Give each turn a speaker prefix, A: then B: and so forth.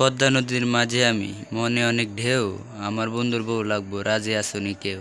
A: পদ্মা নদীর মাঝে আমি মনে অনেক ঢেউ আমার বন্ধুর বউ লাগবো রাজে আসুনি কেউ?